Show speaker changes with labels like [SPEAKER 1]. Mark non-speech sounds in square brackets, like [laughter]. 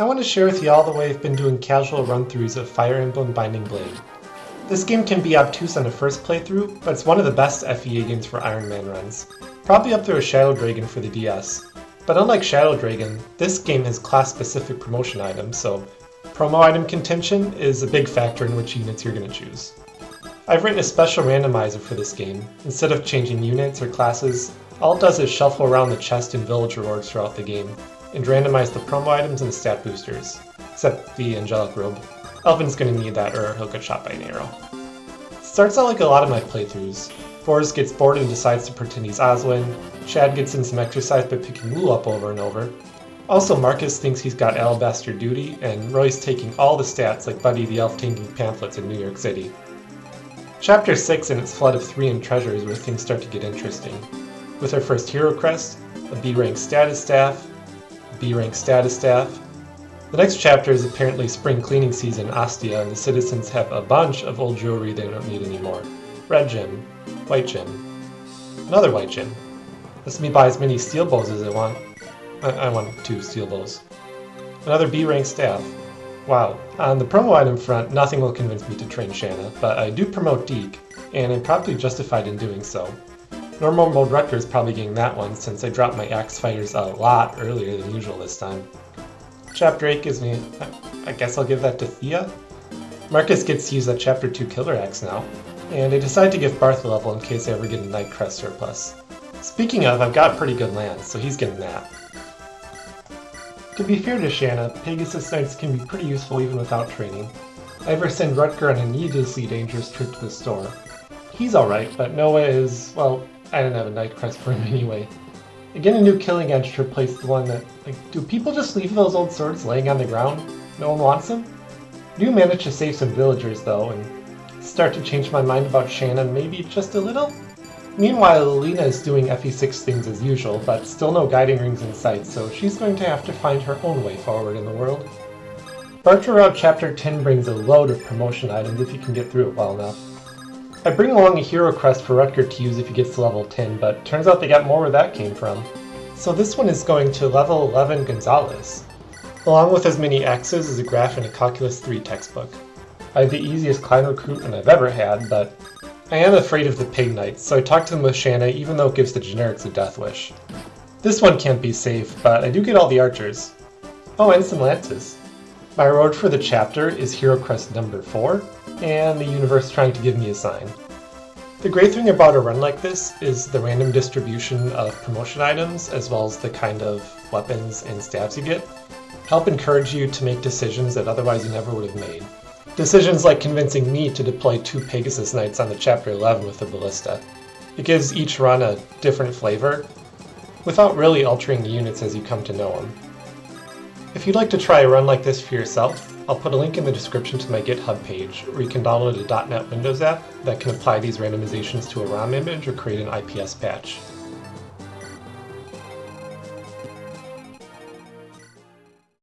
[SPEAKER 1] I want to share with you all the way I've been doing casual run-throughs of Fire Emblem Binding Blade. This game can be obtuse on a first playthrough, but it's one of the best FEA games for Iron Man runs. Probably up there with Shadow Dragon for the DS. But unlike Shadow Dragon, this game has class-specific promotion items, so promo item contention is a big factor in which units you're going to choose. I've written a special randomizer for this game. Instead of changing units or classes, all it does is shuffle around the chest and village rewards throughout the game, and randomize the promo items and stat boosters, except the Angelic Robe. Elphin's gonna need that or he'll get shot by an arrow. Starts out like a lot of my playthroughs. Forrest gets bored and decides to pretend he's Oswin, Chad gets in some exercise by picking Lugh up over and over. Also, Marcus thinks he's got alabaster duty, and Roy's taking all the stats like Buddy the Elf taking pamphlets in New York City. Chapter 6 and its flood of 3 and treasures where things start to get interesting. With our first hero crest, a B rank status staff, B rank status staff. The next chapter is apparently spring cleaning season in Ostia and the citizens have a bunch of old jewelry they don't need anymore. Red gem, white gem, another white gem. Lets me buy as many steel bows as I want. I, I want two steel bows. Another B rank staff. Wow. On the promo item front, nothing will convince me to train Shanna, but I do promote Dieck, and I'm probably justified in doing so. Normal mode Rutger is probably getting that one since I dropped my axe fighters a lot earlier than usual this time. Chapter 8 gives me... I guess I'll give that to Thea? Marcus gets to use that Chapter 2 Killer Axe now, and I decide to give Barth a level in case I ever get a Knight Crest surplus. Speaking of, I've got pretty good land, so he's getting that. To be fair to Shanna, Pegasus Knights can be pretty useful even without training. I ever send Rutger on a needlessly dangerous trip to the store. He's alright, but Noah is, well, I didn't have a Knight Crest for him [laughs] anyway. Again, a new Killing Edge to replace the one that, like, do people just leave those old swords laying on the ground? No one wants them? Do manage to save some villagers though, and start to change my mind about Shanna maybe just a little? Meanwhile, Lena is doing FE6 things as usual, but still no guiding rings in sight, so she's going to have to find her own way forward in the world. Barter Route Chapter 10 brings a load of promotion items if you can get through it well enough. I bring along a hero crest for Rutger to use if he gets to level 10, but turns out they got more where that came from. So this one is going to level 11 Gonzalez, along with as many X's as a graph in a Calculus 3 textbook. I have the easiest Klein recruitment I've ever had, but I am afraid of the Peg Knights, so I talk to them with Shanna even though it gives the generics a death wish. This one can't be safe, but I do get all the archers. Oh, and some lances. My reward for the chapter is Hero Crest number 4, and the universe trying to give me a sign. The great thing about a run like this is the random distribution of promotion items as well as the kind of weapons and stabs you get help encourage you to make decisions that otherwise you never would have made. Decisions like convincing me to deploy two Pegasus Knights on the Chapter 11 with the Ballista. It gives each run a different flavor, without really altering units as you come to know them. If you'd like to try a run like this for yourself, I'll put a link in the description to my GitHub page, where you can download a .NET Windows app that can apply these randomizations to a ROM image or create an IPS patch.